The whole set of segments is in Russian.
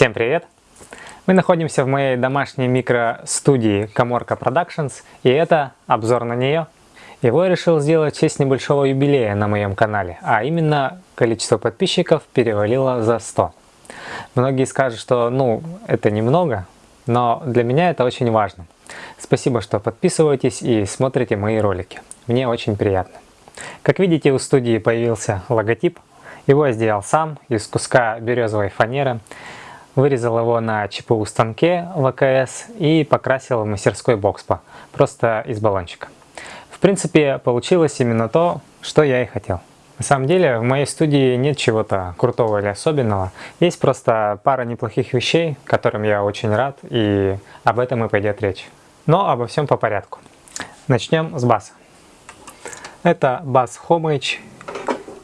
Всем привет! Мы находимся в моей домашней микростудии Коморка Productions, и это обзор на нее. Его я решил сделать в честь небольшого юбилея на моем канале, а именно количество подписчиков перевалило за 100. Многие скажут, что ну это немного, но для меня это очень важно. Спасибо, что подписываетесь и смотрите мои ролики. Мне очень приятно. Как видите, у студии появился логотип. Его я сделал сам из куска березовой фанеры. Вырезал его на ЧПУ станке ВКС и покрасил в мастерской Бокспа, просто из баллончика. В принципе, получилось именно то, что я и хотел. На самом деле в моей студии нет чего-то крутого или особенного. Есть просто пара неплохих вещей, которым я очень рад, и об этом и пойдет речь. Но обо всем по порядку. Начнем с баса. Это бас Homage.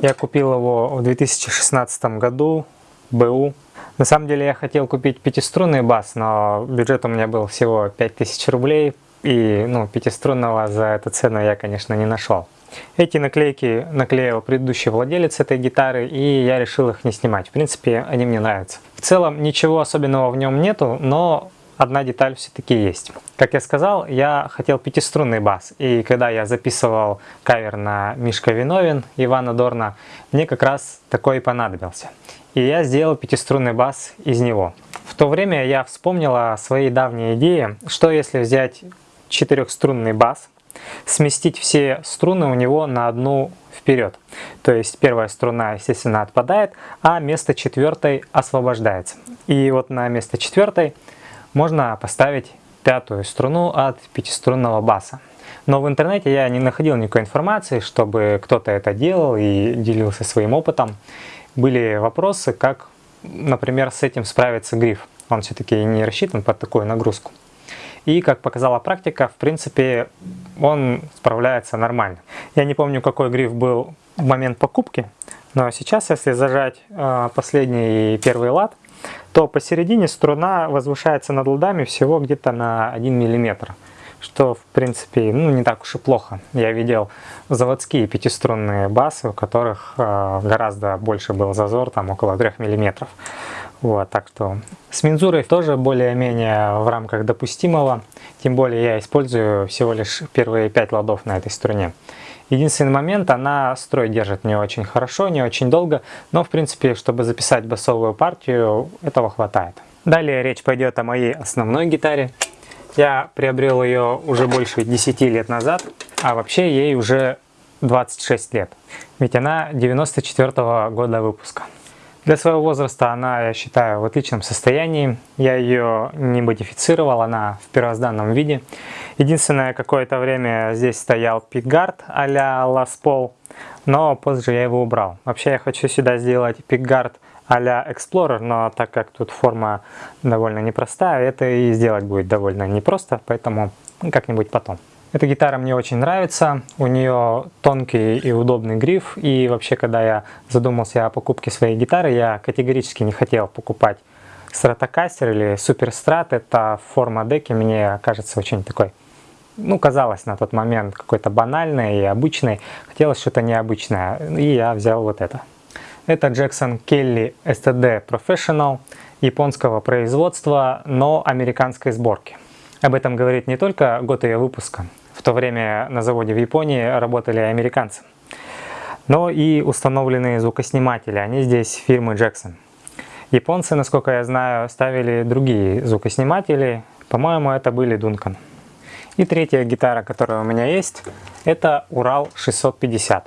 Я купил его в 2016 году, БУ. На самом деле я хотел купить пятиструнный бас, но бюджет у меня был всего 5000 рублей, и ну, пятиструнного за эту цену я, конечно, не нашел. Эти наклейки наклеил предыдущий владелец этой гитары, и я решил их не снимать. В принципе, они мне нравятся. В целом, ничего особенного в нем нету, но одна деталь все-таки есть. Как я сказал, я хотел пятиструнный бас, и когда я записывал кавер на Мишка Виновин Ивана Дорна, мне как раз такой и понадобился. И я сделал пятиструнный бас из него. В то время я вспомнил о своей давней идее, что если взять четырехструнный бас, сместить все струны у него на одну вперед. То есть первая струна, естественно, отпадает, а место четвертой освобождается. И вот на место четвертой можно поставить пятую струну от пятиструнного баса. Но в интернете я не находил никакой информации, чтобы кто-то это делал и делился своим опытом. Были вопросы, как, например, с этим справится гриф. Он все-таки не рассчитан под такую нагрузку. И, как показала практика, в принципе, он справляется нормально. Я не помню, какой гриф был в момент покупки, но сейчас, если зажать э, последний и первый лад, то посередине струна возвышается над ладами всего где-то на 1 мм. Что, в принципе, ну, не так уж и плохо. Я видел заводские пятиструнные басы, у которых э, гораздо больше был зазор, там около 3 мм. Вот, так что с мензурой тоже более-менее в рамках допустимого. Тем более я использую всего лишь первые 5 ладов на этой струне. Единственный момент, она строй держит не очень хорошо, не очень долго, но в принципе, чтобы записать басовую партию, этого хватает. Далее речь пойдет о моей основной гитаре. Я приобрел ее уже больше 10 лет назад, а вообще ей уже 26 лет, ведь она 94 -го года выпуска. Для своего возраста она, я считаю, в отличном состоянии. Я ее не модифицировал, она в первозданном виде. Единственное, какое-то время здесь стоял пикгард а-ля Ласпол, но позже я его убрал. Вообще я хочу сюда сделать пикгард а-ля Explorer, но так как тут форма довольно непростая, это и сделать будет довольно непросто, поэтому как-нибудь потом. Эта гитара мне очень нравится, у нее тонкий и удобный гриф, и вообще, когда я задумался о покупке своей гитары, я категорически не хотел покупать стратокастер или суперстрат, эта форма деки мне кажется очень такой, ну, казалось на тот момент какой-то банальной и обычной, хотелось что-то необычное, и я взял вот это. Это Jackson Kelly STD Professional японского производства, но американской сборки. Об этом говорит не только год ее выпуска, в то время на заводе в Японии работали американцы. Но и установленные звукосниматели, они здесь фирмы Jackson. Японцы, насколько я знаю, ставили другие звукосниматели, по-моему, это были Duncan. И третья гитара, которая у меня есть, это Урал 650.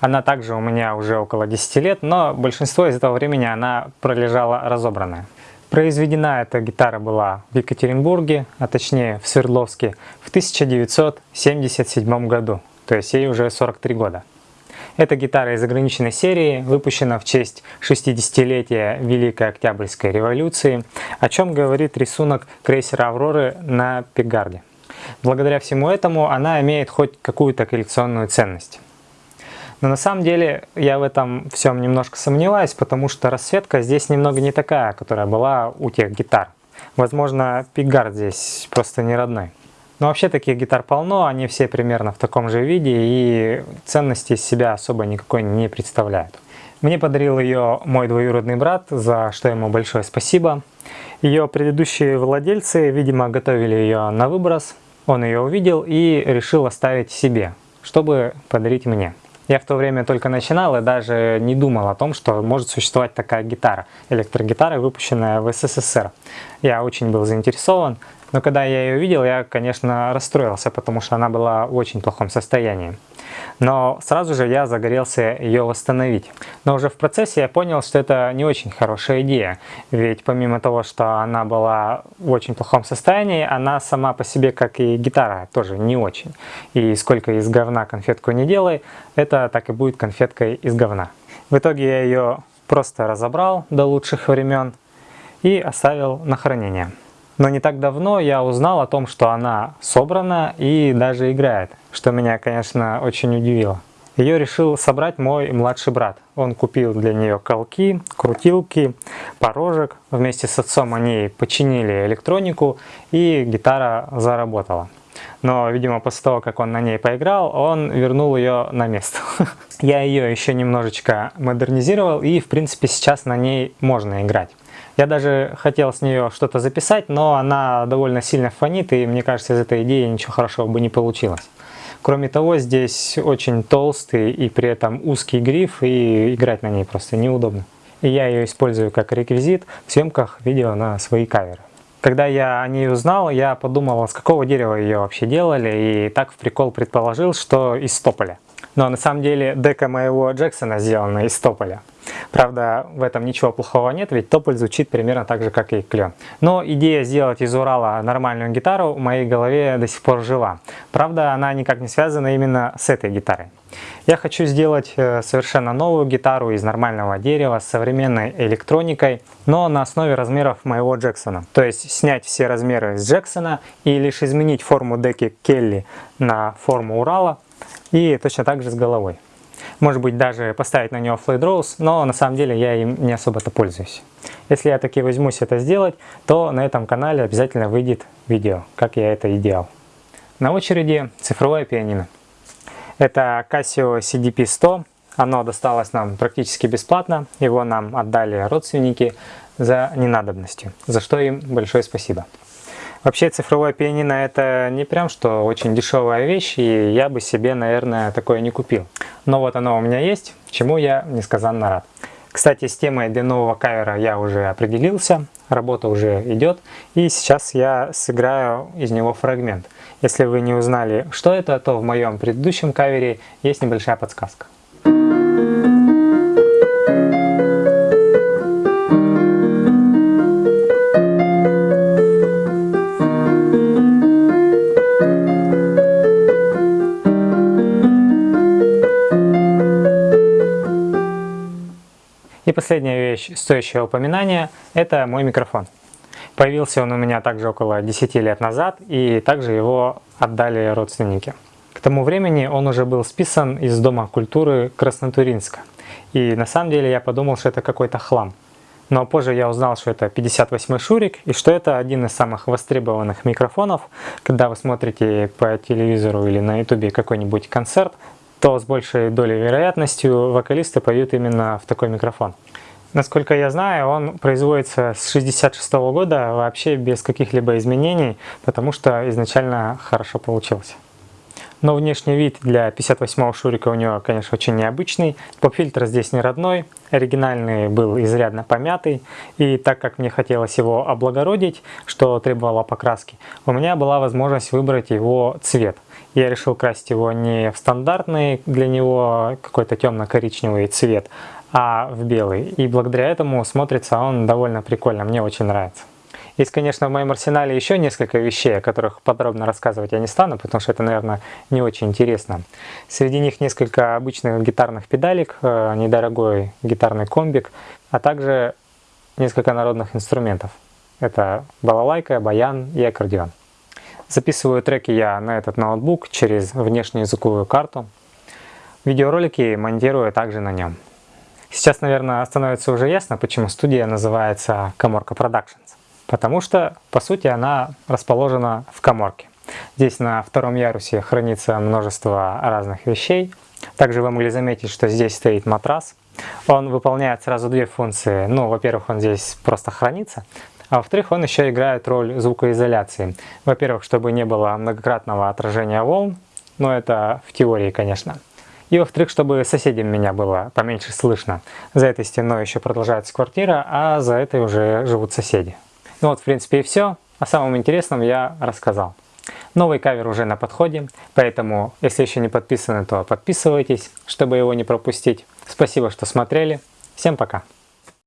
Она также у меня уже около 10 лет, но большинство из этого времени она пролежала разобранная. Произведена эта гитара была в Екатеринбурге, а точнее в Свердловске, в 1977 году, то есть ей уже 43 года. Эта гитара из ограниченной серии, выпущена в честь 60-летия Великой Октябрьской революции, о чем говорит рисунок крейсера «Авроры» на Пегарде. Благодаря всему этому она имеет хоть какую-то коллекционную ценность. Но на самом деле я в этом всем немножко сомневаюсь, потому что расцветка здесь немного не такая, которая была у тех гитар. Возможно, пикгард здесь просто не родной. Но вообще таких гитар полно, они все примерно в таком же виде и ценности из себя особо никакой не представляют. Мне подарил ее мой двоюродный брат, за что ему большое спасибо. Ее предыдущие владельцы, видимо, готовили ее на выброс. Он ее увидел и решил оставить себе, чтобы подарить мне. Я в то время только начинал и даже не думал о том, что может существовать такая гитара, электрогитара, выпущенная в СССР. Я очень был заинтересован, но когда я ее видел, я, конечно, расстроился, потому что она была в очень плохом состоянии. Но сразу же я загорелся ее восстановить. Но уже в процессе я понял, что это не очень хорошая идея. Ведь помимо того, что она была в очень плохом состоянии, она сама по себе, как и гитара, тоже не очень. И сколько из говна конфетку не делай, это так и будет конфеткой из говна. В итоге я ее просто разобрал до лучших времен и оставил на хранение. Но не так давно я узнал о том, что она собрана и даже играет, что меня, конечно, очень удивило. Ее решил собрать мой младший брат. Он купил для нее колки, крутилки, порожек. Вместе с отцом они починили электронику и гитара заработала. Но, видимо, после того, как он на ней поиграл, он вернул ее на место. Я ее еще немножечко модернизировал и, в принципе, сейчас на ней можно играть. Я даже хотел с нее что-то записать, но она довольно сильно фонит, и мне кажется, из этой идеи ничего хорошего бы не получилось. Кроме того, здесь очень толстый и при этом узкий гриф, и играть на ней просто неудобно. И я ее использую как реквизит в съемках видео на свои каверы. Когда я о ней узнал, я подумал, с какого дерева ее вообще делали, и так в прикол предположил, что из тополя. Но на самом деле дека моего Джексона сделана из тополя. Правда, в этом ничего плохого нет, ведь тополь звучит примерно так же, как и клен. Но идея сделать из Урала нормальную гитару в моей голове до сих пор жива. Правда, она никак не связана именно с этой гитарой. Я хочу сделать э, совершенно новую гитару из нормального дерева с современной электроникой, но на основе размеров моего Джексона. То есть снять все размеры с Джексона и лишь изменить форму деки Келли на форму Урала и точно так же с головой. Может быть даже поставить на него Flat Rose, но на самом деле я им не особо-то пользуюсь. Если я таки возьмусь это сделать, то на этом канале обязательно выйдет видео, как я это и делал. На очереди цифровое пианино. Это Casio CDP-100. Оно досталось нам практически бесплатно. Его нам отдали родственники за ненадобностью, за что им большое спасибо. Вообще цифровое пианино это не прям что очень дешевая вещь, и я бы себе, наверное, такое не купил. Но вот оно у меня есть, чему я несказанно рад. Кстати, с темой для нового кавера я уже определился, работа уже идет, и сейчас я сыграю из него фрагмент. Если вы не узнали, что это, то в моем предыдущем кавере есть небольшая подсказка. И последняя вещь, стоящая упоминания, это мой микрофон. Появился он у меня также около 10 лет назад, и также его отдали родственники. К тому времени он уже был списан из Дома культуры Краснотуринска. И на самом деле я подумал, что это какой-то хлам. Но позже я узнал, что это 58 шурик, и что это один из самых востребованных микрофонов. Когда вы смотрите по телевизору или на ютубе какой-нибудь концерт, то с большей долей вероятностью вокалисты поют именно в такой микрофон. Насколько я знаю, он производится с 66 -го года вообще без каких-либо изменений, потому что изначально хорошо получился. Но внешний вид для 58-го шурика у него, конечно, очень необычный. Поп-фильтр здесь не родной, оригинальный был изрядно помятый. И так как мне хотелось его облагородить, что требовало покраски, у меня была возможность выбрать его цвет. Я решил красить его не в стандартный для него какой-то темно-коричневый цвет, а в белый. И благодаря этому смотрится он довольно прикольно, мне очень нравится. Есть, конечно, в моем арсенале еще несколько вещей, о которых подробно рассказывать я не стану, потому что это, наверное, не очень интересно. Среди них несколько обычных гитарных педалек, э, недорогой гитарный комбик, а также несколько народных инструментов. Это балалайка, баян и аккордеон. Записываю треки я на этот ноутбук через внешнюю языковую карту. Видеоролики монтирую также на нем. Сейчас, наверное, становится уже ясно, почему студия называется Коморка Productions. Потому что, по сути, она расположена в коморке. Здесь на втором ярусе хранится множество разных вещей. Также вы могли заметить, что здесь стоит матрас. Он выполняет сразу две функции. Ну, во-первых, он здесь просто хранится, А во-вторых, он еще играет роль звукоизоляции. Во-первых, чтобы не было многократного отражения волн, но это в теории, конечно. И во-вторых, чтобы соседям меня было поменьше слышно. За этой стеной еще продолжается квартира, а за этой уже живут соседи. Ну вот, в принципе, и все. О самом интересном я рассказал. Новый кавер уже на подходе, поэтому, если еще не подписаны, то подписывайтесь, чтобы его не пропустить. Спасибо, что смотрели. Всем пока!